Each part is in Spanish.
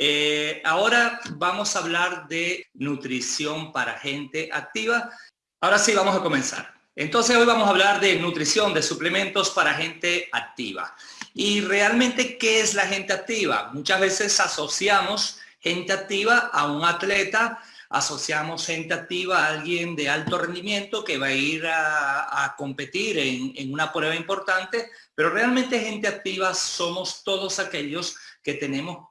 Eh, ahora vamos a hablar de nutrición para gente activa. Ahora sí, vamos a comenzar. Entonces hoy vamos a hablar de nutrición, de suplementos para gente activa. Y realmente, ¿qué es la gente activa? Muchas veces asociamos gente activa a un atleta, asociamos gente activa a alguien de alto rendimiento que va a ir a, competir en, en una prueba importante, pero realmente gente activa somos todos aquellos que tenemos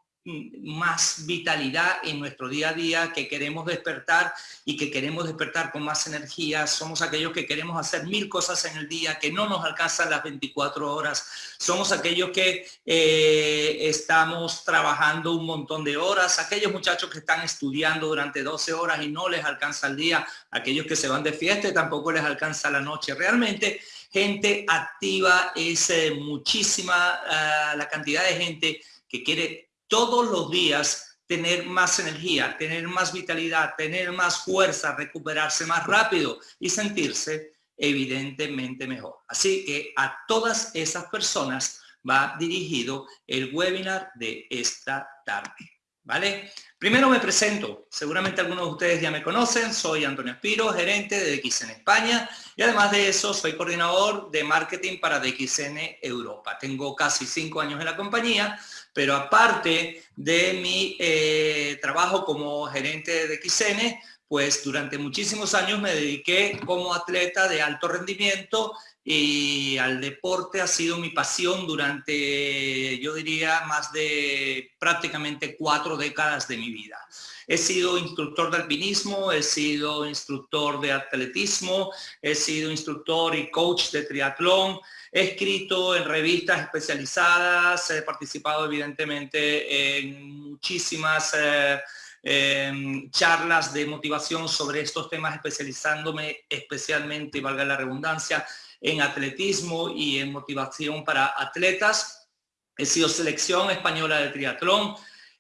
más vitalidad en nuestro día a día, que queremos despertar y que queremos despertar con más energía. Somos aquellos que queremos hacer mil cosas en el día, que no nos alcanzan las 24 horas. Somos aquellos que eh, estamos trabajando un montón de horas, aquellos muchachos que están estudiando durante 12 horas y no les alcanza el día, aquellos que se van de fiesta y tampoco les alcanza la noche. Realmente gente activa es eh, muchísima ah, la cantidad de gente que quiere todos los días tener más energía, tener más vitalidad, tener más fuerza, recuperarse más rápido y sentirse evidentemente mejor. Así que a todas esas personas va dirigido el webinar de esta tarde. ¿Vale? Primero me presento, seguramente algunos de ustedes ya me conocen, soy Antonio Espiro, gerente de DXN España y además de eso soy coordinador de marketing para DXN Europa. Tengo casi cinco años en la compañía, pero aparte de mi eh, trabajo como gerente de XN, pues durante muchísimos años me dediqué como atleta de alto rendimiento y al deporte ha sido mi pasión durante, yo diría, más de prácticamente cuatro décadas de mi vida. He sido instructor de alpinismo, he sido instructor de atletismo, he sido instructor y coach de triatlón, He escrito en revistas especializadas, he participado evidentemente en muchísimas eh, em, charlas de motivación sobre estos temas, especializándome especialmente, valga la redundancia, en atletismo y en motivación para atletas. He sido selección española de triatlón,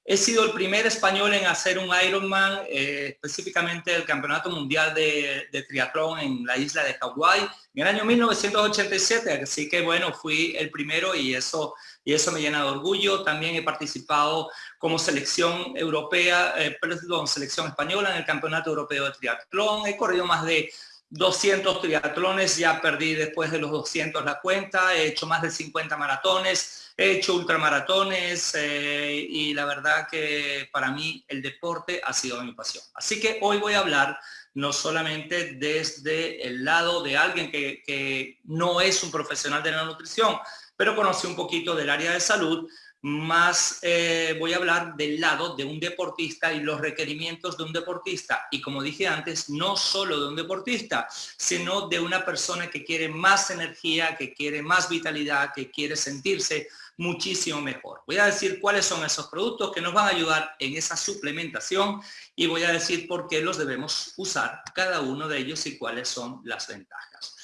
He sido el primer español en hacer un Ironman, eh, específicamente el Campeonato Mundial de, Triatlón en la isla de Hawái en el año 1987, así que bueno, fui el primero y eso, y eso me llena de orgullo. También he participado como selección europea, eh, perdón, selección española en el Campeonato Europeo de Triatlón. He corrido más de 200 triatlones, ya perdí después de los 200 la cuenta, he hecho más de 50 maratones, He hecho ultramaratones eh, y la verdad que para mí el deporte ha sido mi pasión. Así que hoy voy a hablar no solamente desde el lado de alguien que, que no es un profesional de la nutrición, pero conoce un poquito del área de salud, más eh, voy a hablar del lado de un deportista y los requerimientos de un deportista. Y como dije antes, no solo de un deportista, sino de una persona que quiere más energía, que quiere más vitalidad, que quiere sentirse muchísimo mejor. Voy a decir cuáles son esos productos que nos van a ayudar en esa suplementación y voy a decir por qué los debemos usar cada uno de ellos y cuáles son las ventajas.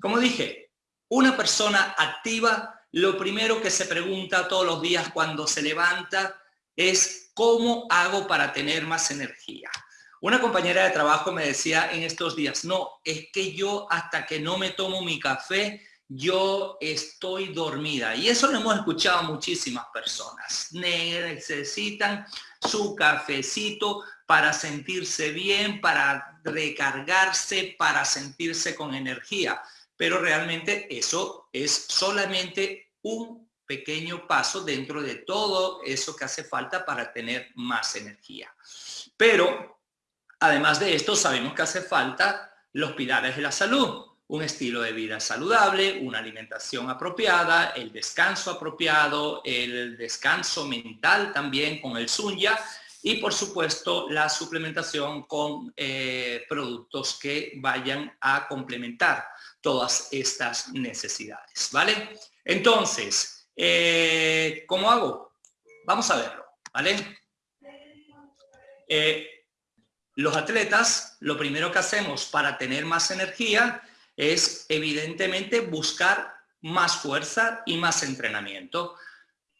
Como dije, una persona activa lo primero que se pregunta todos los días cuando se levanta es ¿cómo hago para tener más energía? Una compañera de trabajo me decía en estos días, no, es que yo hasta que no me tomo mi café, yo estoy dormida. Y eso lo hemos escuchado muchísimas personas. Necesitan su cafecito para sentirse bien, para recargarse, para sentirse con energía. Pero realmente eso es solamente un pequeño paso dentro de todo eso que hace falta para tener más energía. Pero, además de esto, sabemos que hace falta los pilares de la salud. Un estilo de vida saludable, una alimentación apropiada, el descanso apropiado, el descanso mental también con el sunya y por supuesto la suplementación con eh, productos que vayan a complementar todas estas necesidades, ¿vale? Entonces, eh, ¿cómo hago? Vamos a verlo, ¿vale? Eh, los atletas, lo primero que hacemos para tener más energía es evidentemente buscar más fuerza y más entrenamiento.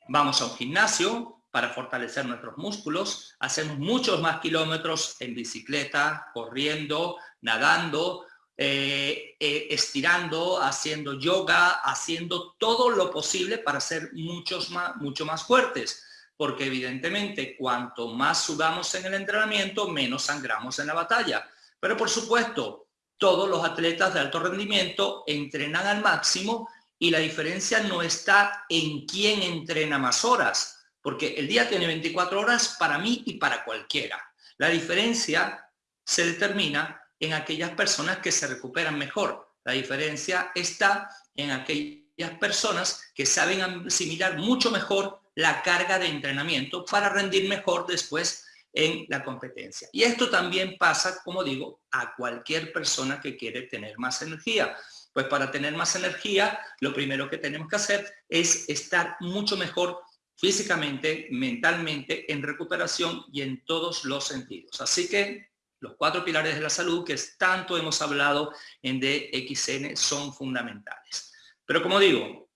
Vamos a un gimnasio para fortalecer nuestros músculos, hacemos muchos más kilómetros en bicicleta, corriendo, nadando, eh, eh, estirando, haciendo yoga, haciendo todo lo posible para ser muchos más, mucho más fuertes. porque evidentemente cuanto más sudamos en el entrenamiento, menos sangramos en la batalla. Pero por supuesto, todos los atletas de alto rendimiento entrenan al máximo y la diferencia no está en quién entrena más horas, porque el día tiene 24 horas para mí y para cualquiera. La diferencia se determina en aquellas personas que se recuperan mejor. La diferencia está en aquellas personas que saben asimilar mucho mejor la carga de entrenamiento para rendir mejor después en la competencia. Y esto también pasa, como digo, a cualquier persona que quiere tener más energía. Pues para tener más energía, lo primero que tenemos que hacer es estar mucho mejor físicamente, mentalmente, en recuperación y en todos los sentidos. Así que los cuatro pilares de la salud que tanto hemos hablado en DXN son fundamentales. Pero como digo,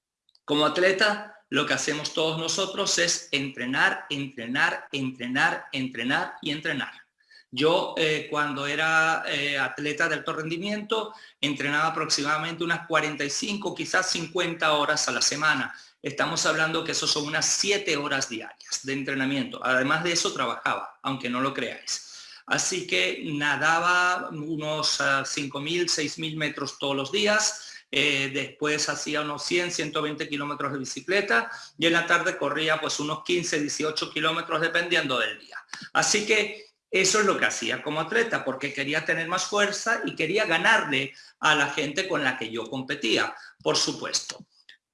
como atleta, lo que hacemos todos nosotros es entrenar, entrenar, entrenar, entrenar y entrenar. Yo eh, cuando era eh, atleta de alto rendimiento entrenaba aproximadamente unas 45, quizás 50 horas a la semana. Estamos hablando que eso son unas 7 horas diarias de entrenamiento. Además de eso trabajaba, aunque no lo creáis. Así que nadaba unos 5.000, ah, 6.000 metros todos los días. Eh, después hacía unos 100, 120 kilómetros de bicicleta y en la tarde corría pues unos 15, 18 kilómetros dependiendo del día. Así que eso es lo que hacía como atleta, porque quería tener más fuerza y quería ganarle a la gente con la que yo competía, por supuesto.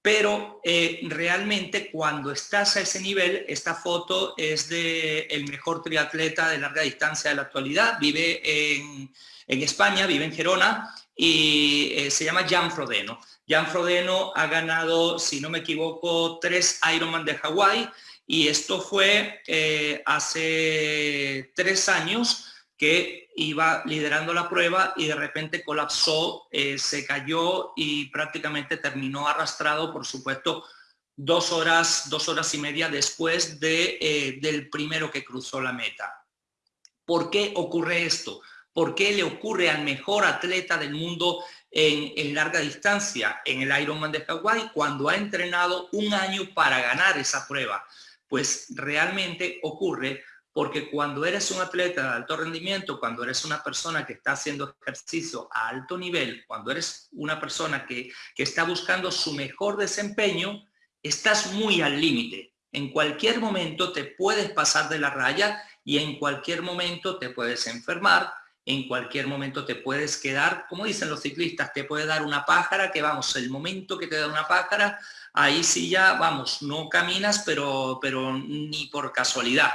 Pero eh, realmente cuando estás a ese nivel, esta foto es de el mejor triatleta de larga distancia de la actualidad, vive en, España, vive en Gerona y eh, se llama Jan Frodeno. Jan Frodeno ha ganado, si no me equivoco, tres Ironman de Hawái, y esto fue eh, hace tres años que iba liderando la prueba y de repente colapsó, eh, se cayó y prácticamente terminó arrastrado, por supuesto, dos horas, dos horas y media después de, eh, del primero que cruzó la meta. ¿Por qué ocurre esto? ¿Por qué le ocurre al mejor atleta del mundo en, en larga distancia, en el Ironman de Hawái, cuando ha entrenado un año para ganar esa prueba? Pues realmente ocurre porque cuando eres un atleta de alto rendimiento, cuando eres una persona que está haciendo ejercicio a alto nivel, cuando eres una persona que, que está buscando su mejor desempeño, estás muy al límite. En cualquier momento te puedes pasar de la raya y en cualquier momento te puedes enfermar, en cualquier momento te puedes quedar, como dicen los ciclistas, te puede dar una pájara, que vamos, el momento que te da una pájara, ahí sí ya, vamos, no caminas, pero, pero ni por casualidad.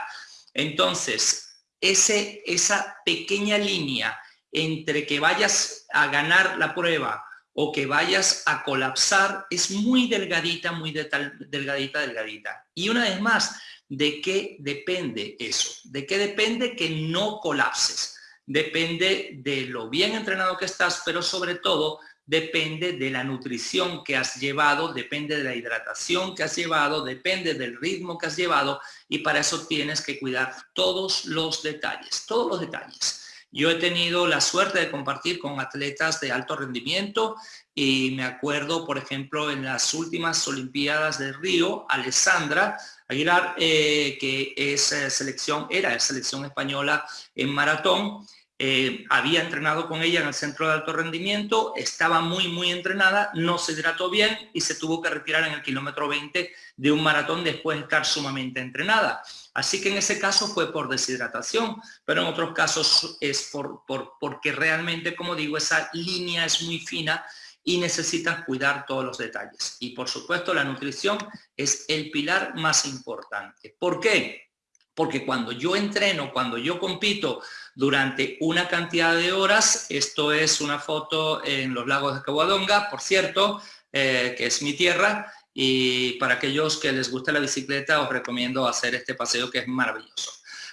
Entonces, ese, esa pequeña línea entre que vayas a ganar la prueba o que vayas a colapsar es muy delgadita, muy delgadita, delgadita. Y una vez más, ¿de qué depende eso? ¿De qué depende que no colapses? Depende de lo bien entrenado que estás, pero sobre todo depende de la nutrición que has llevado, depende de la hidratación que has llevado, depende del ritmo que has llevado y para eso tienes que cuidar todos los detalles, todos los detalles. Yo he tenido la suerte de compartir con atletas de alto rendimiento y me acuerdo, por ejemplo, en las últimas Olimpiadas de Río, Alessandra Aguilar, eh, que es eh, selección, era selección española en maratón, eh, había entrenado con ella en el centro de alto rendimiento, estaba muy, muy entrenada, no se hidrató bien y se tuvo que retirar en el kilómetro 20 de un maratón después de estar sumamente entrenada. Así que en ese caso fue por deshidratación, pero en otros casos es por, por, porque realmente, como digo, esa línea es muy fina y necesitas cuidar todos los detalles. Y por supuesto la nutrición es el pilar más importante. ¿Por qué? Porque cuando yo entreno, cuando yo compito durante una cantidad de horas, esto es una foto en los lagos de Caguadonga, por cierto, eh, que es mi tierra, y para aquellos que les gusta la bicicleta os recomiendo hacer este paseo que es maravilloso.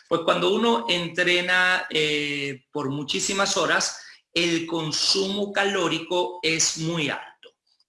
Pues cuando uno entrena eh, por muchísimas horas, el consumo calórico es muy alto.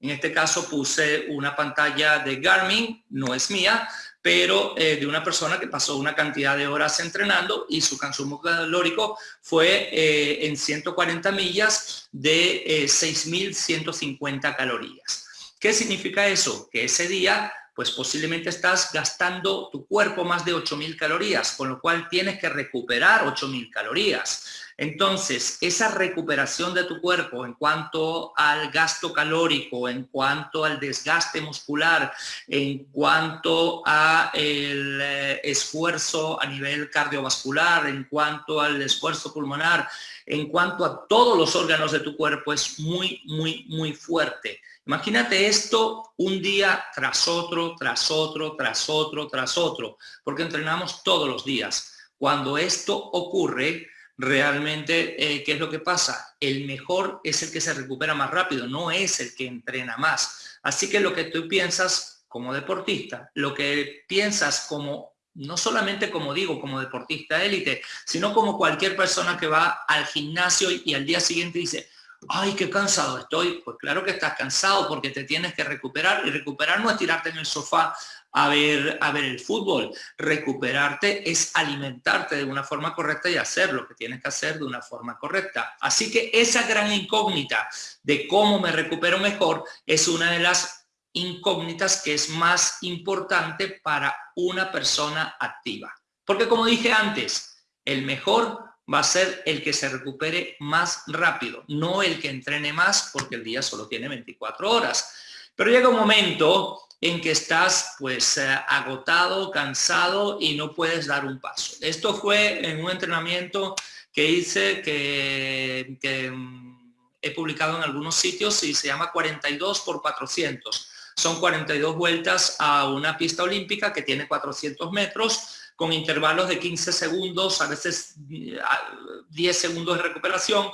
En este caso puse una pantalla de Garmin, no es mía, pero eh, de una persona que pasó una cantidad de horas entrenando y su consumo calórico fue eh, en 140 millas de 6.150 eh, calorías. ¿Qué significa eso? Que ese día pues posiblemente estás gastando tu cuerpo más de 8.000 calorías, con lo cual tienes que recuperar 8.000 calorías. Entonces, esa recuperación de tu cuerpo en cuanto al gasto calórico, en cuanto al desgaste muscular, en cuanto a el eh, esfuerzo a nivel cardiovascular, en cuanto al esfuerzo pulmonar, en cuanto a todos los órganos de tu cuerpo es muy, muy, muy fuerte. Imagínate esto un día tras otro, tras otro, tras otro, tras otro, porque entrenamos todos los días. Cuando esto ocurre, realmente, eh, ¿qué es lo que pasa? El mejor es el que se recupera más rápido, no es el que entrena más. Así que lo que tú piensas como deportista, lo que piensas como, no solamente como digo, como deportista élite, sino como cualquier persona que va al gimnasio y, y al día siguiente dice, ay, qué cansado estoy. Pues claro que estás cansado porque te tienes que recuperar y recuperar no es tirarte en el sofá a ver, a ver el fútbol. Recuperarte es alimentarte de una forma correcta y hacer lo que tienes que hacer de una forma correcta. Así que esa gran incógnita de cómo me recupero mejor es una de las incógnitas que es más importante para una persona activa. Porque como dije antes, el mejor va a ser el que se recupere más rápido, no el que entrene más porque el día solo tiene 24 horas. Pero llega un momento en que estás pues eh, agotado, cansado y no puedes dar un paso. Esto fue en un entrenamiento que hice que, que mm, he publicado en algunos sitios y se llama 42 por 400. Son 42 vueltas a una pista olímpica que tiene 400 metros con intervalos de 15 segundos, a veces 10 segundos de recuperación.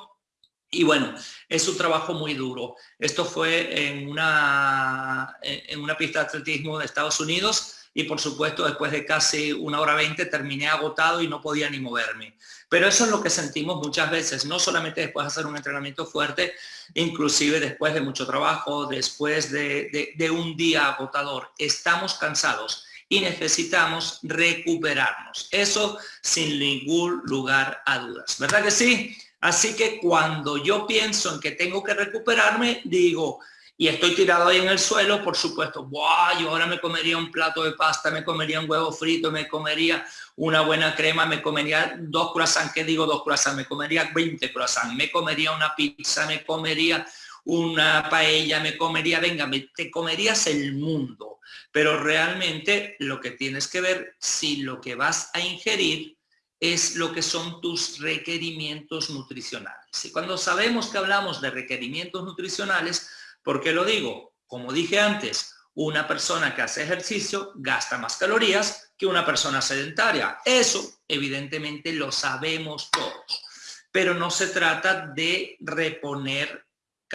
Y bueno, es un trabajo muy duro. Esto fue en una, en una pista de atletismo de Estados Unidos y por supuesto después de casi una hora 20 terminé agotado y no podía ni moverme. Pero eso es lo que sentimos muchas veces, no solamente después de hacer un entrenamiento fuerte, inclusive después de mucho trabajo, después de, de un día agotador. Estamos cansados y necesitamos recuperarnos. Eso sin ningún lugar a dudas. ¿Verdad que sí? Así que cuando yo pienso en que tengo que recuperarme, digo, y estoy tirado ahí en el suelo, por supuesto, ¡buah! Yo ahora me comería un plato de pasta, me comería un huevo frito, me comería una buena crema, me comería dos croissants, ¿qué digo dos croissants? Me comería 20 croissants, me comería una pizza, me comería una paella, me comería, venga, te comerías el mundo. Pero realmente lo que tienes que ver si lo que vas a ingerir es lo que son tus requerimientos nutricionales. Y cuando sabemos que hablamos de requerimientos nutricionales, ¿por qué lo digo? Como dije antes, una persona que hace ejercicio gasta más calorías que una persona sedentaria. Eso evidentemente lo sabemos todos. Pero no se trata de reponer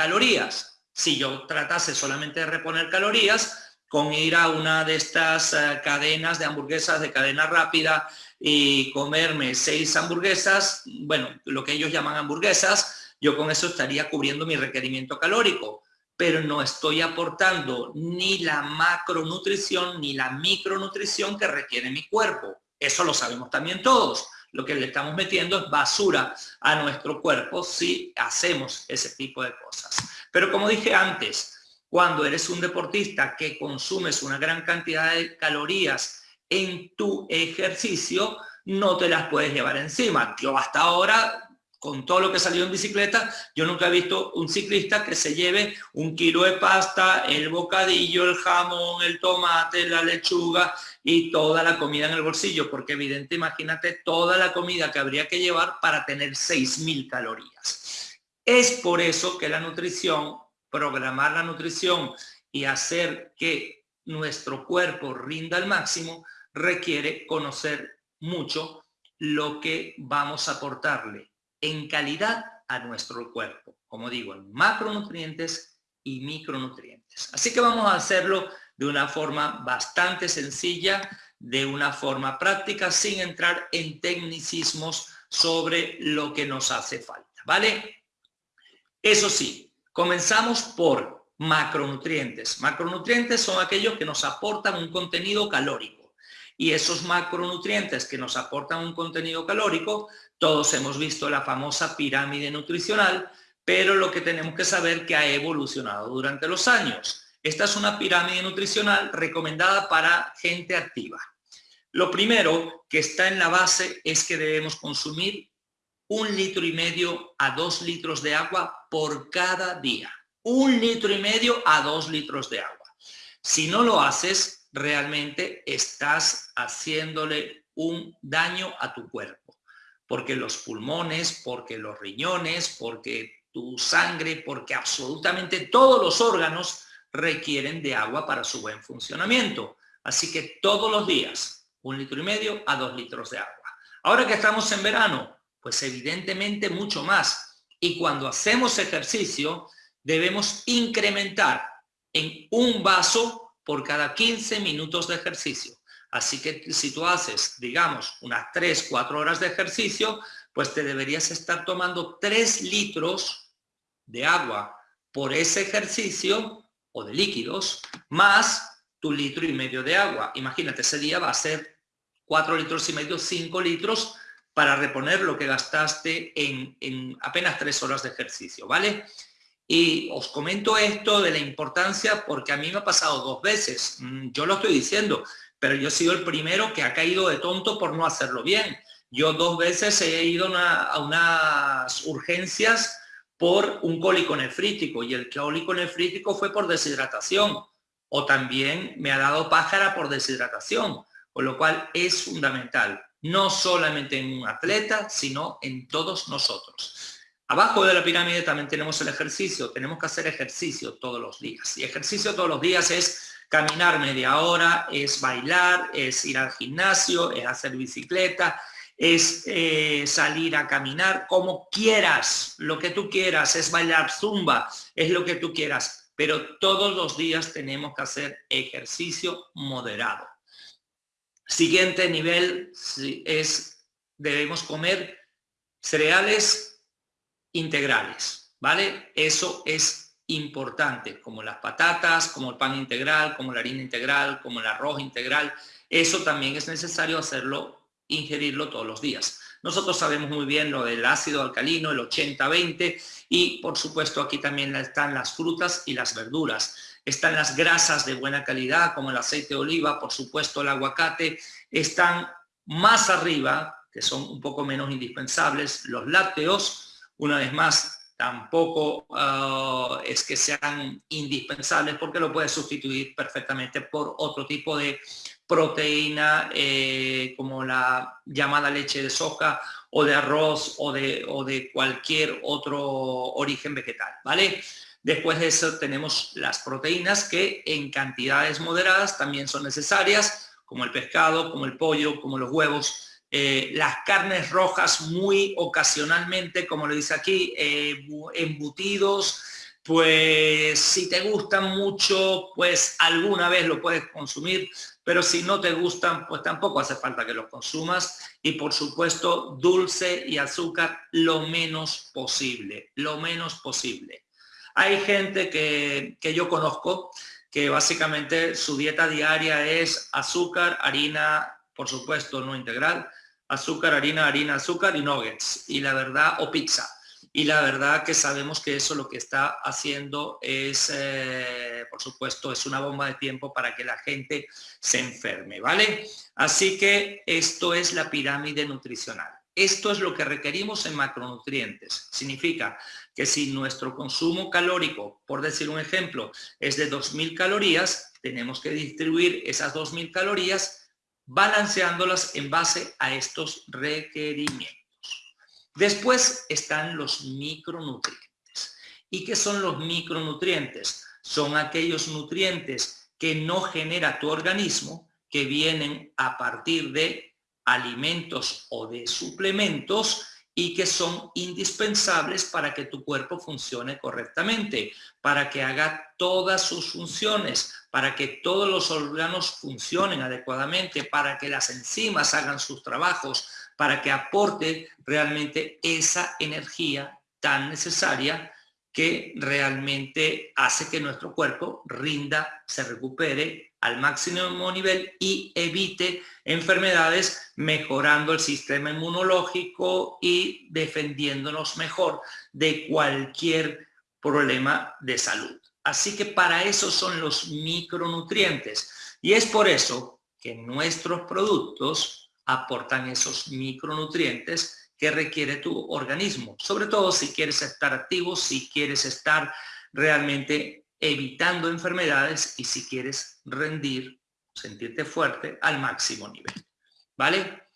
calorías. Si yo tratase solamente de reponer calorías, con ir a una de estas eh, cadenas de hamburguesas de cadena rápida y comerme seis hamburguesas, bueno, lo que ellos llaman hamburguesas, yo con eso estaría cubriendo mi requerimiento calórico, pero no estoy aportando ni la macronutrición ni la micronutrición que requiere mi cuerpo. Eso lo sabemos también todos. Lo que le estamos metiendo es basura a nuestro cuerpo si hacemos ese tipo de cosas. Pero como dije antes, cuando eres un deportista que consumes una gran cantidad de calorías en tu ejercicio, no te las puedes llevar encima. Yo hasta ahora, con todo lo que salió en bicicleta, yo nunca he visto un ciclista que se lleve un kilo de pasta, el bocadillo, el jamón, el tomate, la lechuga y toda la comida en el bolsillo, porque evidente, imagínate toda la comida que habría que llevar para tener 6.000 calorías. Es por eso que la nutrición programar la nutrición y hacer que nuestro cuerpo rinda al máximo, requiere conocer mucho lo que vamos a aportarle en calidad a nuestro cuerpo. Como digo, en macronutrientes y micronutrientes. Así que vamos a hacerlo de una forma bastante sencilla, de una forma práctica, sin entrar en tecnicismos sobre lo que nos hace falta. ¿Vale? Eso sí, Comenzamos por macronutrientes. Macronutrientes son aquellos que nos aportan un contenido calórico. Y esos macronutrientes que nos aportan un contenido calórico, todos hemos visto la famosa pirámide nutricional, pero lo que tenemos que saber que ha evolucionado durante los años. Esta es una pirámide nutricional recomendada para gente activa. Lo primero que está en la base es que debemos consumir un litro y medio a dos litros de agua por cada día. Un litro y medio a dos litros de agua. Si no lo haces, realmente estás haciéndole un daño a tu cuerpo. Porque los pulmones, porque los riñones, porque tu sangre, porque absolutamente todos los órganos requieren de agua para su buen funcionamiento. Así que todos los días, un litro y medio a dos litros de agua. Ahora que estamos en verano, pues evidentemente mucho más. Y cuando hacemos ejercicio, debemos incrementar en un vaso por cada 15 minutos de ejercicio. Así que si tú haces, digamos, unas 3, 4 horas de ejercicio, pues te deberías estar tomando 3 litros de agua por ese ejercicio o de líquidos, más tu litro y medio de agua. Imagínate, ese día va a ser 4 litros y medio, 5 litros para reponer lo que gastaste en, en apenas 3 horas de ejercicio, ¿vale? Y os comento esto de la importancia porque a mí me ha pasado dos veces. Mm, yo lo estoy diciendo, pero yo he sido el primero que ha caído de tonto por no hacerlo bien. Yo dos veces he ido a unas urgencias por un cólico nefrítico y el cólico nefrítico fue por deshidratación o también me ha dado pájara por deshidratación, con lo cual es fundamental, no solamente en un atleta, sino en todos nosotros. Abajo de la pirámide también tenemos el ejercicio. Tenemos que hacer ejercicio todos los días. Y ejercicio todos los días es caminar media hora, es bailar, es ir al gimnasio, es hacer bicicleta, es eh, salir a caminar, como quieras, lo que tú quieras, es bailar zumba, es lo que tú quieras. Pero todos los días tenemos que hacer ejercicio moderado. Siguiente nivel es, debemos comer cereales integrales, ¿vale? Eso es importante, como las patatas, como el pan integral, como la harina integral, como el arroz integral. Eso también es necesario hacerlo, ingerirlo todos los días. Nosotros sabemos muy bien lo del ácido alcalino, el 80-20, y por supuesto aquí también están las frutas y las verduras. Están las grasas de buena calidad, como el aceite de oliva, por supuesto el aguacate. Están más arriba, que son un poco menos indispensables, los lácteos, una vez más, tampoco ah, es que sean indispensables porque lo puedes sustituir perfectamente por otro tipo de proteína eh, como la llamada leche de soja o de arroz o de, o de cualquier otro origen vegetal, ¿vale? Después de eso tenemos las proteínas que en cantidades moderadas también son necesarias, como el pescado, como el pollo, como los huevos, eh, las carnes rojas muy ocasionalmente, como lo dice aquí, eh, embutidos, pues si te gustan mucho, pues alguna vez lo puedes consumir, pero si no te gustan, pues tampoco hace falta que los consumas. Y por supuesto, dulce y azúcar lo menos posible, lo menos posible. Hay gente que, que yo conozco que básicamente su dieta diaria es azúcar, harina, por supuesto no integral, azúcar, harina, harina, azúcar y nuggets. Y la verdad, o pizza. Y la verdad que sabemos que eso lo que está haciendo es, eh, por supuesto, es una bomba de tiempo para que la gente se enferme, ¿vale? Así que esto es la pirámide nutricional. Esto es lo que requerimos en macronutrientes. Significa que si nuestro consumo calórico, por decir un ejemplo, es de 2.000 calorías, tenemos que distribuir esas 2.000 calorías balanceándolas en base a estos requerimientos. Después están los micronutrientes. ¿Y qué son los micronutrientes? Son aquellos nutrientes que no genera tu organismo, que vienen a partir de alimentos o de suplementos y que son indispensables para que tu cuerpo funcione correctamente, para que haga todas sus funciones, para que todos los órganos funcionen adecuadamente, para que las enzimas hagan sus trabajos, para que aporte realmente esa energía tan necesaria que realmente hace que nuestro cuerpo rinda, se recupere al máximo nivel y evite enfermedades mejorando el sistema inmunológico y defendiéndonos mejor de cualquier problema de salud. Así que para eso son los micronutrientes. Y es por eso que nuestros productos aportan esos micronutrientes que requiere tu organismo. Sobre todo si quieres estar activo, si quieres estar realmente evitando enfermedades y si quieres rendir, sentirte fuerte al máximo nivel. ¿Vale?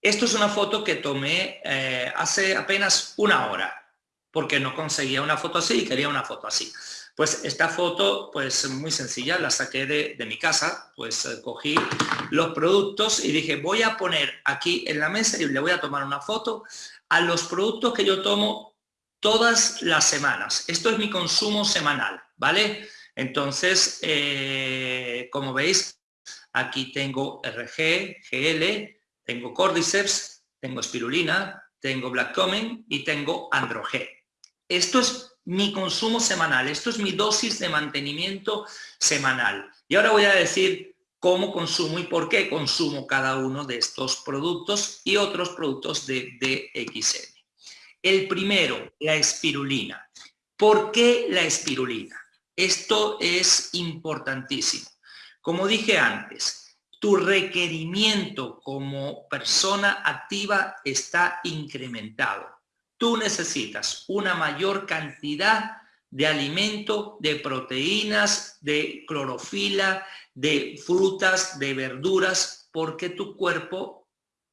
Esto es una foto que tomé eh, hace apenas una hora, porque no conseguía una foto así y quería una foto así. Pues esta foto, pues muy sencilla, la saqué de, mi casa, pues eh, cogí los productos y dije, voy a poner aquí en la mesa y le voy a tomar una foto a los productos que yo tomo todas las semanas. Esto es mi consumo semanal, ¿vale? Entonces, eh, como veis, aquí tengo RG, GL, tengo Cordyceps, tengo espirulina, tengo Black Common y tengo Androge. Esto es mi consumo semanal, esto es mi dosis de mantenimiento semanal. Y ahora voy a decir cómo consumo y por qué consumo cada uno de estos productos y otros productos de DXN. El primero, la espirulina. ¿Por qué la espirulina? Esto es importantísimo. Como dije antes, tu requerimiento como persona activa está incrementado. Tú necesitas una mayor cantidad de alimento, de proteínas, de clorofila, de frutas, de verduras, porque tu cuerpo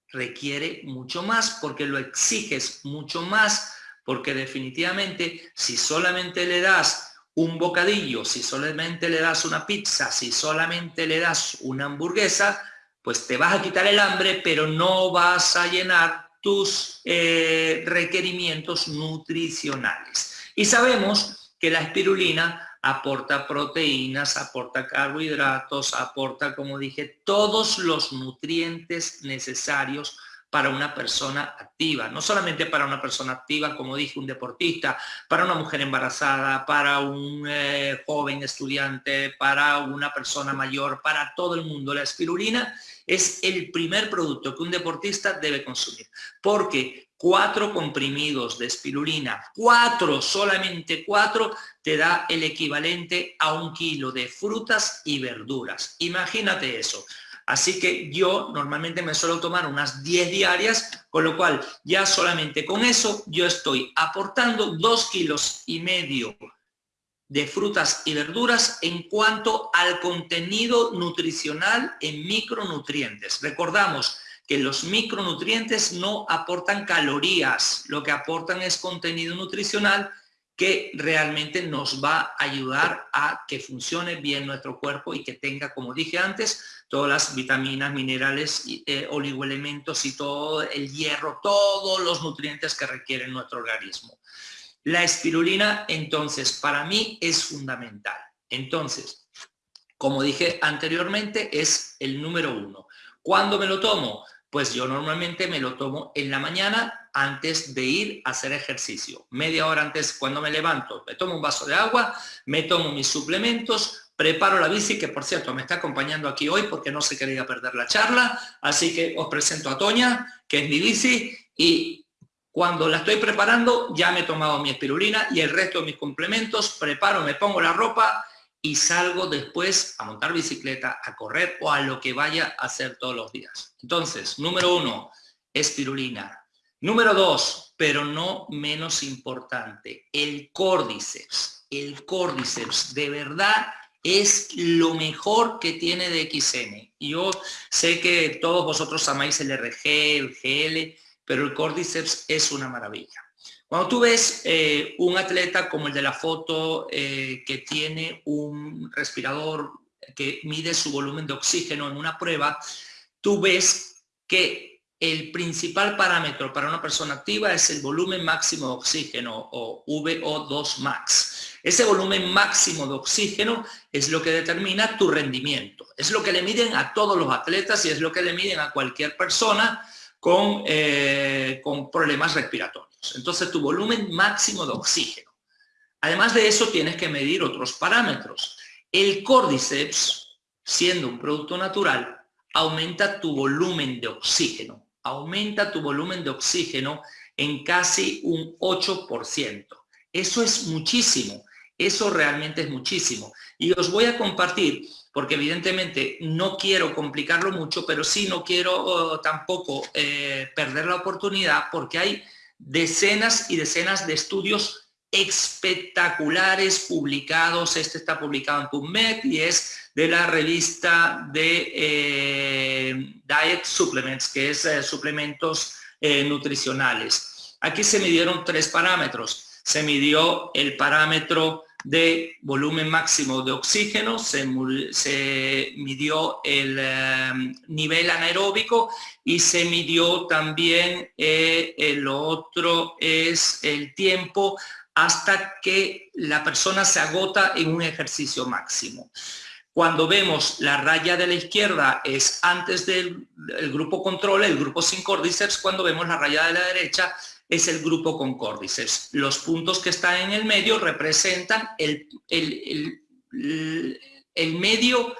requiere mucho más, porque lo exiges mucho más, porque definitivamente si solamente le das un bocadillo, si solamente le das una pizza, si solamente le das una hamburguesa, pues te vas a quitar el hambre, pero no vas a llenar tus eh, requerimientos nutricionales. Y sabemos que la espirulina aporta proteínas, aporta carbohidratos, aporta, como dije, todos los nutrientes necesarios para una persona activa, no solamente para una persona activa, como dije, un deportista, para una mujer embarazada, para un eh, joven estudiante, para una persona mayor, para todo el mundo. La espirulina es el primer producto que un deportista debe consumir, porque cuatro comprimidos de espirulina, cuatro, solamente cuatro, te da el equivalente a un kilo de frutas y verduras. Imagínate eso. Así que yo normalmente me suelo tomar unas 10 diarias, con lo cual ya solamente con eso yo estoy aportando dos kilos y medio de frutas y verduras en cuanto al contenido nutricional en micronutrientes. Recordamos, que los micronutrientes no aportan calorías, lo que aportan es contenido nutricional que realmente nos va a ayudar a que funcione bien nuestro cuerpo y que tenga, como dije antes, todas las vitaminas, minerales, eh, oligoelementos y todo el hierro, todos los nutrientes que requiere nuestro organismo. La espirulina, entonces, para mí es fundamental. Entonces, como dije anteriormente, es el número uno. ¿Cuándo me lo tomo? Pues yo normalmente me lo tomo en la mañana antes de ir a hacer ejercicio. Media hora antes cuando me levanto, me tomo un vaso de agua, me tomo mis suplementos, preparo la bici, que por cierto me está acompañando aquí hoy porque no se quería perder la charla, así que os presento a Toña, que es mi bici, y cuando la estoy preparando ya me he tomado mi espirulina y el resto de mis complementos, preparo, me pongo la ropa y salgo después a montar bicicleta, a correr o a lo que vaya a hacer todos los días. Entonces, número uno, espirulina. Número dos, pero no menos importante, el córdiceps. El córdiceps de verdad es lo mejor que tiene de XN. Yo sé que todos vosotros amáis el RG, el GL, pero el córdiceps es una maravilla. Cuando tú ves eh, un atleta como el de la foto eh, que tiene un respirador que mide su volumen de oxígeno en una prueba, tú ves que el principal parámetro para una persona activa es el volumen máximo de oxígeno o VO2 max. Ese volumen máximo de oxígeno es lo que determina tu rendimiento. Es lo que le miden a todos los atletas y es lo que le miden a cualquier persona con, eh, con problemas respiratorios. Entonces tu volumen máximo de oxígeno. Además de eso tienes que medir otros parámetros. El Cordyceps, siendo un producto natural, aumenta tu volumen de oxígeno. Aumenta tu volumen de oxígeno en casi un 8%. Eso es muchísimo. Eso realmente es muchísimo. Y os voy a compartir, porque evidentemente no quiero complicarlo mucho, pero sí no quiero oh, tampoco eh, perder la oportunidad, porque hay decenas y decenas de estudios espectaculares publicados. Este está publicado en PubMed y es de la revista de eh, Diet Supplements, que es eh, suplementos nutricionales. Aquí se midieron tres parámetros. Se midió el parámetro de volumen máximo de oxígeno, se, midió el nivel anaeróbico y se midió también el otro es el tiempo hasta que la persona se agota en un ejercicio máximo. Cuando vemos la raya de la izquierda es antes del grupo control, el grupo sin córdiceps, cuando vemos la raya de la derecha es el grupo con córdiceps. Los puntos que están en el medio representan el, el, medio,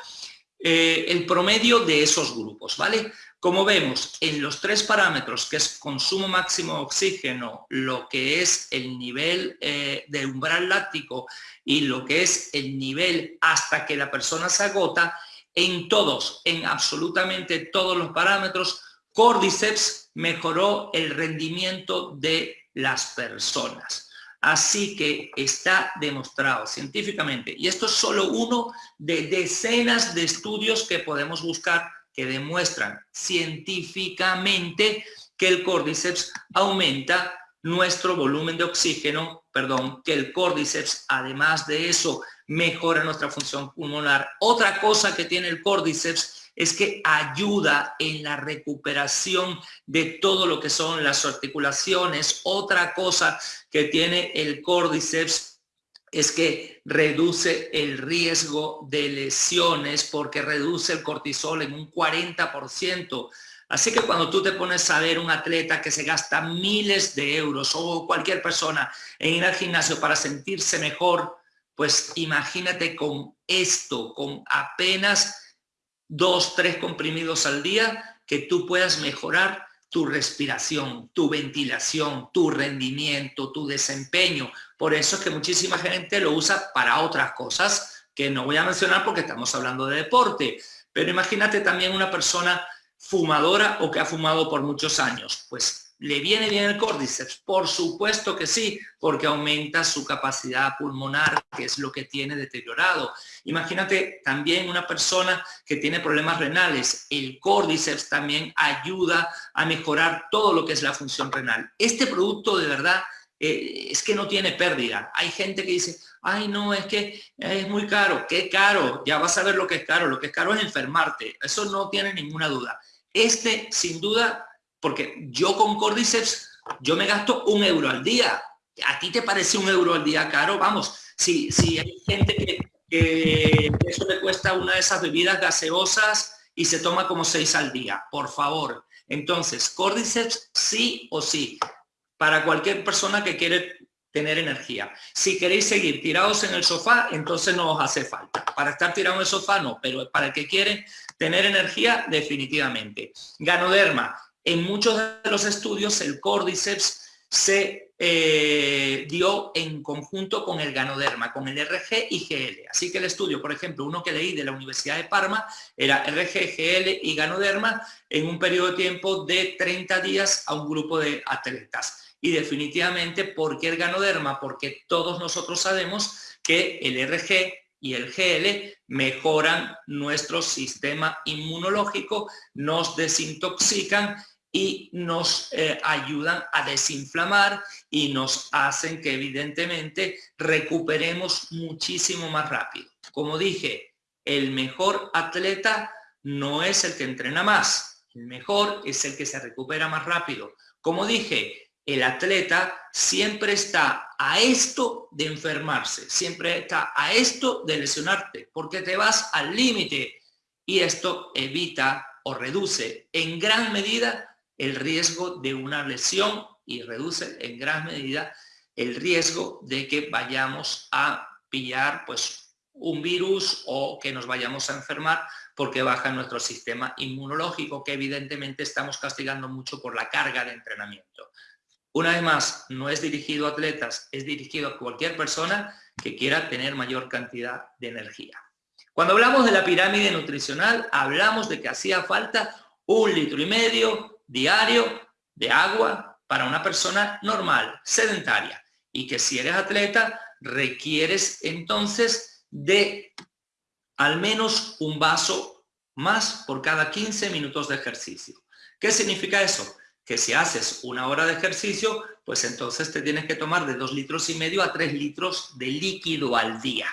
eh, el promedio de esos grupos, ¿vale? Como vemos, en los tres parámetros, que es consumo máximo de oxígeno, lo que es el nivel eh, de umbral láctico y lo que es el nivel hasta que la persona se agota, en todos, en absolutamente todos los parámetros, Cordyceps mejoró el rendimiento de las personas. Así que está demostrado científicamente, y esto es solo uno de decenas de estudios que podemos buscar que demuestran científicamente que el córdiceps aumenta nuestro volumen de oxígeno, perdón, que el córdiceps, además de eso, mejora nuestra función pulmonar. Otra cosa que tiene el córdiceps es que ayuda en la recuperación de todo lo que son las articulaciones. Otra cosa que tiene el córdiceps es que reduce el riesgo de lesiones porque reduce el cortisol en un 40%. Así que cuando tú te pones a ver un atleta que se gasta miles de euros o cualquier persona en ir al gimnasio para sentirse mejor, pues imagínate con esto, con apenas dos, tres comprimidos al día, que tú puedas mejorar tu respiración, tu ventilación, tu rendimiento, tu desempeño. Por eso es que muchísima gente lo usa para otras cosas que no voy a mencionar porque estamos hablando de deporte. Pero imagínate también una persona fumadora o que ha fumado por muchos años. Pues ¿Le viene bien el córdiceps? Por supuesto que sí, porque aumenta su capacidad pulmonar, que es lo que tiene deteriorado. Imagínate también una persona que tiene problemas renales. El córdiceps también ayuda a mejorar todo lo que es la función renal. Este producto de verdad eh, es que no tiene pérdida. Hay gente que dice, ay no, es que es muy caro. ¿Qué caro? Ya vas a ver lo que es caro. Lo que es caro es enfermarte. Eso no tiene ninguna duda. Este, sin duda, porque yo con Cordyceps, yo me gasto un euro al día. ¿A ti te parece un euro al día caro? Vamos, si, si hay gente que, eso le cuesta una de esas bebidas gaseosas y se toma como seis al día, por favor. Entonces, Cordyceps sí o sí, para cualquier persona que quiere tener energía. Si queréis seguir tirados en el sofá, entonces no os hace falta. Para estar tirado en el sofá, no, pero para el que quiere tener energía, definitivamente. Ganoderma, en muchos de los estudios el Cordyceps se eh, dio en conjunto con el ganoderma, con el RG y GL. Así que el estudio, por ejemplo, uno que leí de la Universidad de Parma, era RG, GL y ganoderma en un periodo de tiempo de 30 días a un grupo de atletas. Y definitivamente, ¿por qué el ganoderma? Porque todos nosotros sabemos que el RG y el GL mejoran nuestro sistema inmunológico, nos desintoxican y nos eh, ayudan a desinflamar y nos hacen que evidentemente recuperemos muchísimo más rápido. Como dije, el mejor atleta no es el que entrena más, el mejor es el que se recupera más rápido. Como dije, el atleta siempre está a esto de enfermarse, siempre está a esto de lesionarte, porque te vas al límite y esto evita o reduce en gran medida el riesgo de una lesión y reduce en gran medida el riesgo de que vayamos a pillar pues, un virus o que nos vayamos a enfermar porque baja nuestro sistema inmunológico, que evidentemente estamos castigando mucho por la carga de entrenamiento. Una vez más, no es dirigido a atletas, es dirigido a cualquier persona que quiera tener mayor cantidad de energía. Cuando hablamos de la pirámide nutricional, hablamos de que hacía falta un litro y medio diario de agua para una persona normal, sedentaria, y que si eres atleta, requieres entonces de al menos un vaso más por cada 15 minutos de ejercicio. ¿Qué significa eso? Que si haces una hora de ejercicio, pues entonces te tienes que tomar de dos litros y medio a tres litros de líquido al día.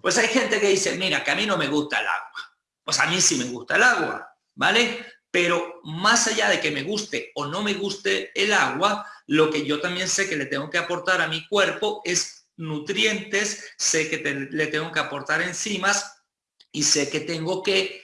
Pues hay gente que dice, mira, que a mí no me gusta el agua. Pues a mí sí me gusta el agua, ¿vale? Pero más allá de que me guste o no me guste el agua, lo que yo también sé que le tengo que aportar a mi cuerpo es nutrientes, sé que le tengo que aportar enzimas y sé que tengo que,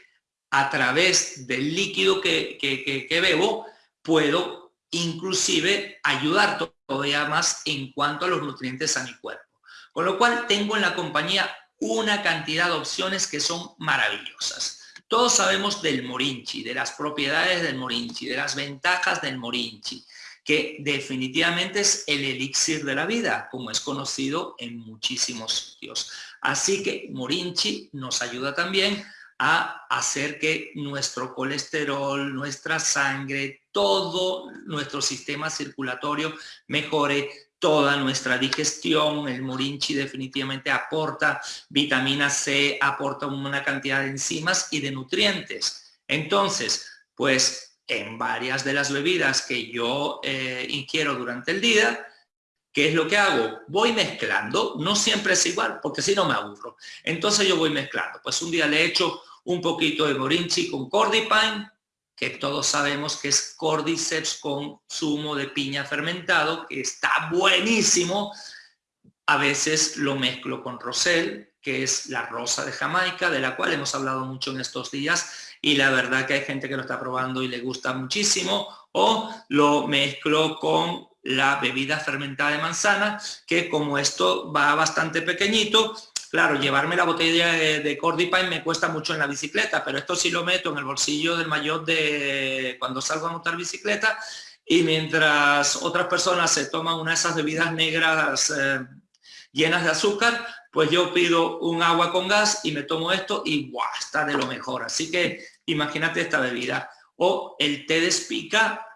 a través del líquido que, que bebo, puedo inclusive ayudar todavía más en cuanto a los nutrientes a mi cuerpo. Con lo cual tengo en la compañía una cantidad de opciones que son maravillosas. Todos sabemos del morinchi, de las propiedades del morinchi, de las ventajas del morinchi, que definitivamente es el elixir de la vida, como es conocido en muchísimos sitios. Así que morinchi nos ayuda también a hacer que nuestro colesterol, nuestra sangre, todo nuestro sistema circulatorio mejore, toda nuestra digestión. El morinchi definitivamente aporta vitamina C, aporta una cantidad de enzimas y de nutrientes. Entonces, pues en varias de las bebidas que yo eh, ingiero durante el día, ¿qué es lo que hago? Voy mezclando, no siempre es igual, porque si no me aburro. Entonces yo voy mezclando. Pues un día le echo un poquito de morinchi con cordipine, que todos sabemos que es cordyceps con zumo de piña fermentado, que está buenísimo. A veces lo mezclo con rosel, que es la rosa de Jamaica, de la cual hemos hablado mucho en estos días, y la verdad que hay gente que lo está probando y le gusta muchísimo, o lo mezclo con la bebida fermentada de manzana, que como esto va bastante pequeñito, Claro, llevarme la botella de, de Cordipine me cuesta mucho en la bicicleta, pero esto sí lo meto en el bolsillo del mayor de cuando salgo a montar bicicleta y mientras otras personas se toman una de esas bebidas negras eh, llenas de azúcar, pues yo pido un agua con gas y me tomo esto y ¡buah! está de lo mejor. Así que imagínate esta bebida. O el té de espica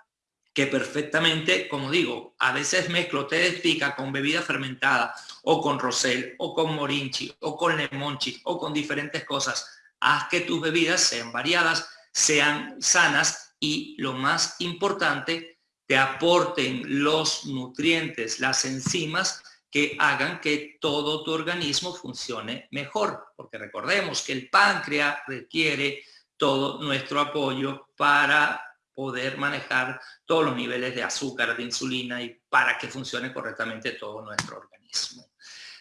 que perfectamente, como digo, a veces mezclo té de espica con bebida fermentada o con rosel o con morinchi o con lemonchi o con diferentes cosas. Haz que tus bebidas sean variadas, sean sanas y lo más importante, te aporten los nutrientes, las enzimas que hagan que todo tu organismo funcione mejor. Porque recordemos que el páncreas requiere todo nuestro apoyo para poder manejar todos los niveles de azúcar, de insulina y para que funcione correctamente todo nuestro organismo.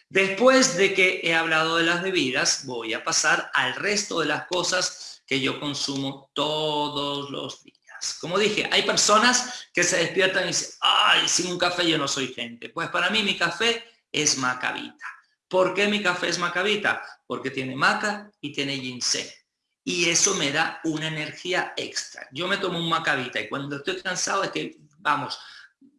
Después de que he hablado de las bebidas, voy a pasar al resto de las cosas que yo consumo todos los días. Como dije, hay personas que se despiertan y dicen, ay, sin un café yo no soy gente. Pues para mí mi café es macabita. ¿Por qué mi café es macabita? Porque tiene maca y tiene ginseng y eso me da una energía extra. Yo me tomo un macabita y cuando estoy cansado es que, vamos,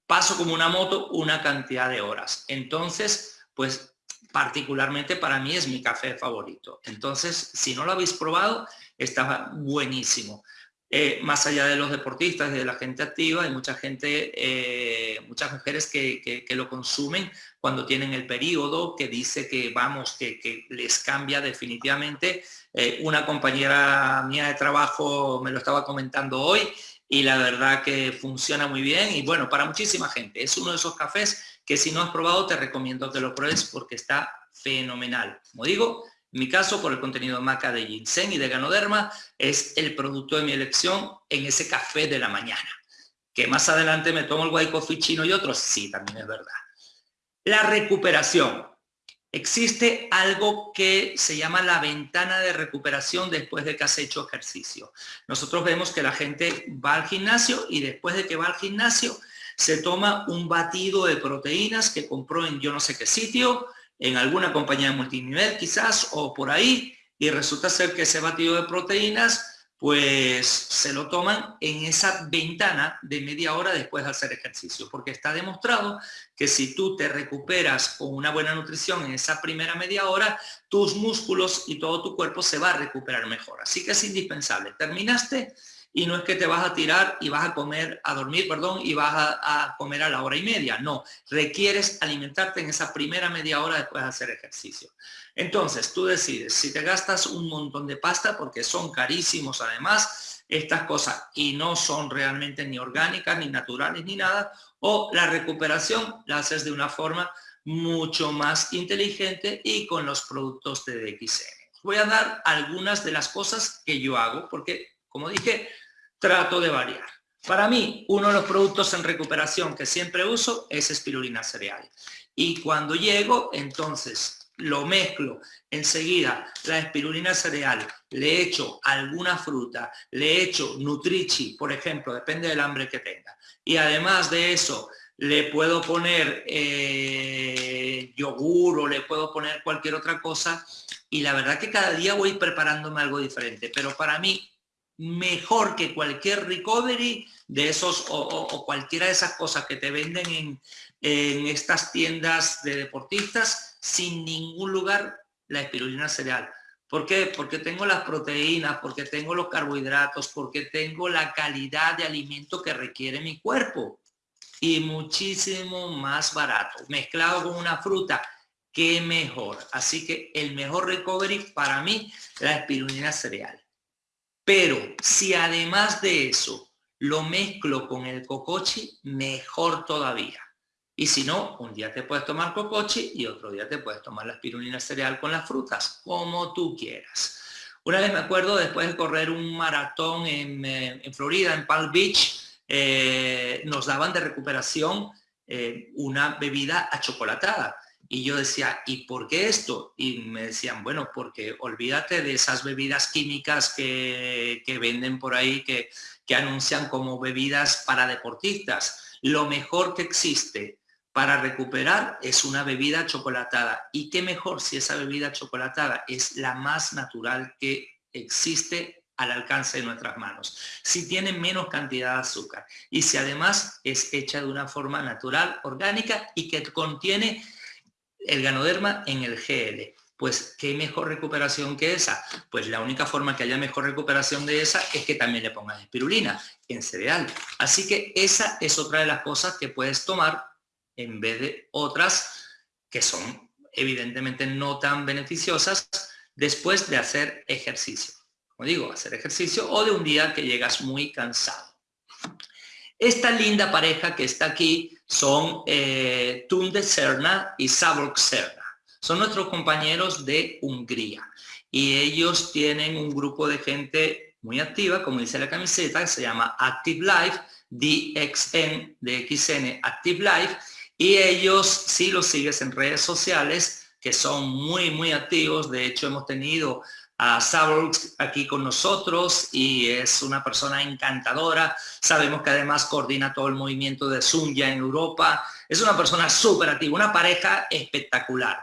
paso como una moto una cantidad de horas. Entonces, pues particularmente para mí es mi café favorito. Entonces, si no lo habéis probado, está buenísimo. Eh, más allá de los deportistas de la gente activa, hay mucha gente, eh, muchas mujeres que, lo consumen cuando tienen el periodo, que dice que, vamos, que, les cambia definitivamente. Eh, una compañera mía de trabajo me lo estaba comentando hoy y la verdad que funciona muy bien y bueno, para muchísima gente. Es uno de esos cafés que si no has probado te recomiendo que lo pruebes porque está fenomenal. Como digo, mi caso, por el contenido maca de ginseng y de ganoderma, es el producto de mi elección en ese café de la mañana. Que más adelante me tomo el white coffee chino y otros, sí, también es verdad. La recuperación. Existe algo que se llama la ventana de recuperación después de que has hecho ejercicio. Nosotros vemos que la gente va al gimnasio y después de que va al gimnasio se toma un batido de proteínas que compró en yo no sé qué sitio, en alguna compañía de multinivel quizás o por ahí y resulta ser que ese batido de proteínas pues se lo toman en esa ventana de media hora después de hacer ejercicio, porque está demostrado que si tú te recuperas con una buena nutrición en esa primera media hora, tus músculos y todo tu cuerpo se va a recuperar mejor. Así que es indispensable. Terminaste y no es que te vas a tirar y vas a comer, a dormir, perdón, y vas a, comer a la hora y media. No, requieres alimentarte en esa primera media hora después de hacer ejercicio. Entonces, tú decides, si te gastas un montón de pasta, porque son carísimos además, estas cosas, y no son realmente ni orgánicas, ni naturales, ni nada, o la recuperación la haces de una forma mucho más inteligente y con los productos de DXN. Voy a dar algunas de las cosas que yo hago, porque, como dije, trato de variar. Para mí, uno de los productos en recuperación que siempre uso es espirulina cereal. Y cuando llego, entonces lo mezclo enseguida, la espirulina cereal, le echo alguna fruta, le echo Nutrichi, por ejemplo, depende del hambre que tenga. Y además de eso, le puedo poner eh, yogur o le puedo poner cualquier otra cosa. Y la verdad que cada día voy preparándome algo diferente. Pero para mí, mejor que cualquier recovery de esos o, cualquiera de esas cosas que te venden en, en, estas tiendas de deportistas, sin ningún lugar la espirulina cereal. ¿Por qué? Porque tengo las proteínas, porque tengo los carbohidratos, porque tengo la calidad de alimento que requiere mi cuerpo. Y muchísimo más barato. Mezclado con una fruta, qué mejor. Así que el mejor recovery para mí, la espirulina cereal. Pero si además de eso lo mezclo con el cocochi, mejor todavía. Y si no, un día te puedes tomar cocochi y otro día te puedes tomar la espirulina cereal con las frutas, como tú quieras. Una vez me acuerdo, después de correr un maratón en, eh, Florida, en Palm Beach, eh, nos daban de recuperación eh, una bebida achocolatada. Y yo decía, ¿y por qué esto? Y me decían, bueno, porque olvídate de esas bebidas químicas que, venden por ahí, que, que anuncian como bebidas para deportistas. Lo mejor que existe para recuperar es una bebida chocolatada. Y qué mejor si esa bebida chocolatada es la más natural que existe al alcance de nuestras manos. Si tiene menos cantidad de azúcar y si además es hecha de una forma natural, orgánica y que contiene el ganoderma en el GL. Pues, ¿qué mejor recuperación que esa? Pues la única forma que haya mejor recuperación de esa es que también le pongas espirulina en cereal. Así que esa es otra de las cosas que puedes tomar en vez de otras que son evidentemente no tan beneficiosas después de hacer ejercicio. Como digo, hacer ejercicio o de un día que llegas muy cansado. Esta linda pareja que está aquí son eh, Tunde Serna y Saborg Serna. Son nuestros compañeros de Hungría. Y ellos tienen un grupo de gente muy activa, como dice la camiseta, que se llama Active Life, DXN, DXN Active Life, y ellos, si los sigues en redes sociales, que son muy, muy activos, de hecho hemos tenido a Saborg aquí con nosotros y es una persona encantadora. Sabemos que además coordina todo el movimiento de Sunya en Europa. Es una persona súper activa, una pareja espectacular.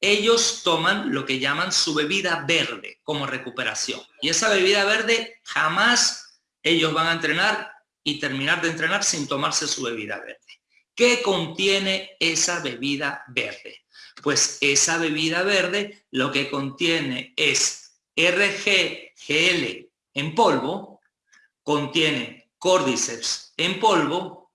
Ellos toman lo que llaman su bebida verde como recuperación. Y esa bebida verde jamás ellos van a entrenar y terminar de entrenar sin tomarse su bebida verde. ¿Qué contiene esa bebida verde? Pues esa bebida verde lo que contiene es RGGL en polvo contiene Cordyceps en polvo,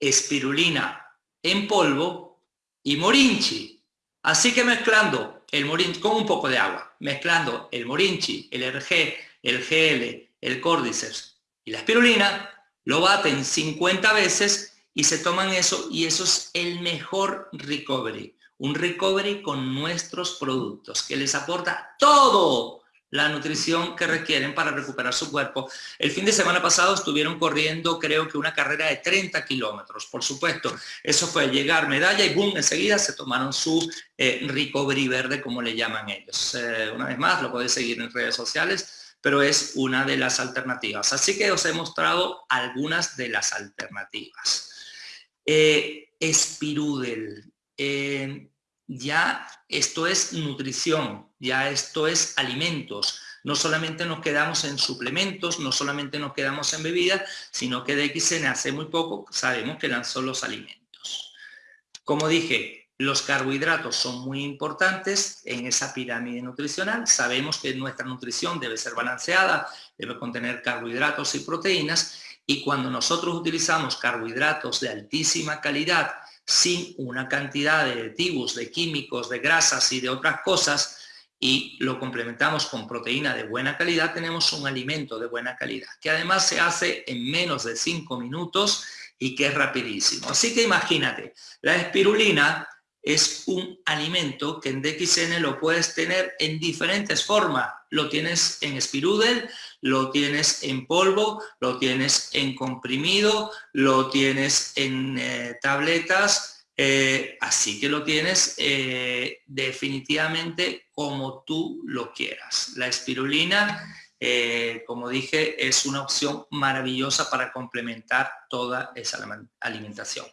espirulina en polvo y morinchi. Así que mezclando el morinchi con un poco de agua, mezclando el morinchi, el RG, el GL, el Cordyceps y la espirulina, lo baten 50 veces y se toman eso y eso es el mejor recovery. Un recovery con nuestros productos que les aporta todo la nutrición que requieren para recuperar su cuerpo. El fin de semana pasado estuvieron corriendo creo que una carrera de 30 kilómetros, por supuesto. Eso fue llegar medalla y boom, enseguida se tomaron su eh, recovery verde, como le llaman ellos. Eh, una vez más, lo podéis seguir en redes sociales, pero es una de las alternativas. Así que os he mostrado algunas de las alternativas. Eh, Spirudel. Eh, ya esto es nutrición, ya esto es alimentos. no solamente nos quedamos en suplementos, no solamente nos quedamos en bebidas, sino que de XN hace muy poco sabemos que solo los alimentos. Como dije, los carbohidratos son muy importantes en esa pirámide nutricional. Sabemos que nuestra nutrición debe ser balanceada, debe contener carbohidratos y proteínas, y cuando nosotros utilizamos carbohidratos de altísima calidad, sin una cantidad de aditivos, de químicos, de grasas y de otras cosas, y lo complementamos con proteína de buena calidad, tenemos un alimento de buena calidad, que además se hace en menos de 5 minutos y que es rapidísimo. Así que imagínate, la espirulina es un alimento que en DXN lo puedes tener en diferentes formas. Lo tienes en espirudel, lo tienes en polvo, lo tienes en comprimido, lo tienes en eh, tabletas, eh, así que lo tienes eh, definitivamente como tú lo quieras. La espirulina, como dije, es una opción maravillosa para complementar toda esa alimentación.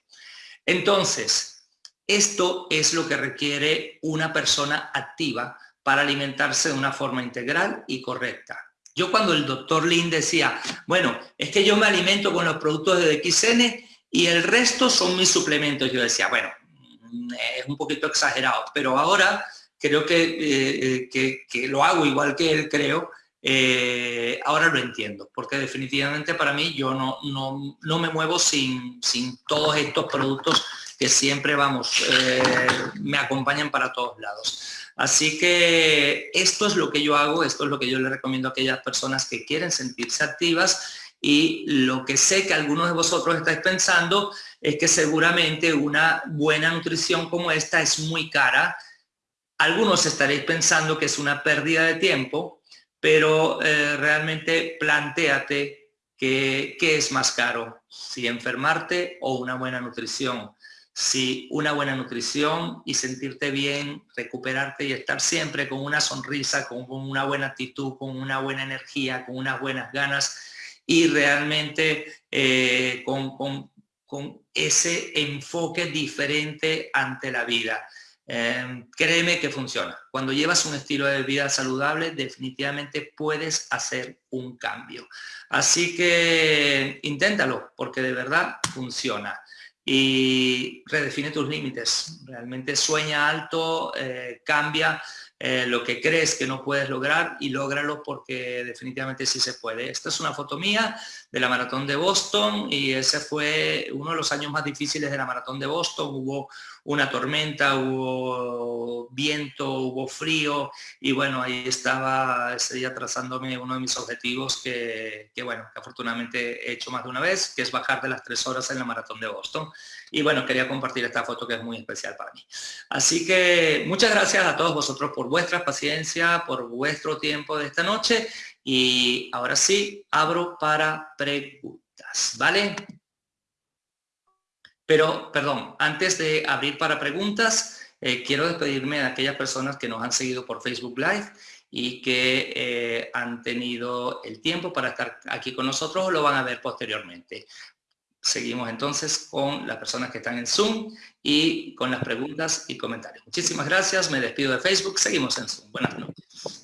Entonces, esto es lo que requiere una persona activa para alimentarse de una forma integral y correcta. Yo cuando el doctor Lin decía, bueno, es que yo me alimento con los productos de DXN y el resto son mis suplementos, yo decía, bueno, mm, es un poquito exagerado, pero ahora creo que, eh, eh, que, lo hago igual que él, creo, eh, ahora lo entiendo, porque definitivamente para mí yo no, no, no me muevo sin, sin todos estos productos que siempre, vamos, me acompañan para todos lados. Así que esto es lo que yo hago, esto es lo que yo le recomiendo a aquellas personas que quieren sentirse activas y lo que sé que algunos de vosotros estáis pensando es que seguramente una buena nutrición como esta es muy cara. Algunos estaréis pensando que es una pérdida de tiempo, pero eh, realmente planteate qué es más caro, si enfermarte o una buena nutrición si una buena nutrición y sentirte bien, recuperarte y estar siempre con una sonrisa, con, una buena actitud, con una buena energía, con unas buenas ganas y realmente eh, con, ese enfoque diferente ante la vida. Em, créeme que funciona. Cuando llevas un estilo de vida saludable, definitivamente puedes hacer un cambio. Así que inténtalo, porque de verdad funciona y redefine tus límites. Realmente sueña alto, eh, cambia eh, lo que crees que no puedes lograr y lógralo porque definitivamente sí se puede. Esta es una foto mía de la maratón de Boston y ese fue uno de los años más difíciles de la maratón de Boston. Hubo una tormenta, hubo viento, hubo frío y bueno, ahí estaba ese día trazándome uno de mis objetivos que, que bueno, que afortunadamente he hecho más de una vez, que es bajar de las tres horas en la maratón de Boston. Y bueno, quería compartir esta foto que es muy especial para mí. Así que muchas gracias a todos vosotros por vuestra paciencia, por vuestro tiempo de esta noche. Y ahora sí, abro para preguntas, ¿vale? Pero, perdón, antes de abrir para preguntas, eh, quiero despedirme de aquellas personas que nos han seguido por Facebook Live y que eh, han tenido el tiempo para estar aquí con nosotros o lo van a ver posteriormente. Seguimos entonces con las personas que están en Zoom y con las preguntas y comentarios. Muchísimas gracias, me despido de Facebook, seguimos en Zoom. Buenas noches.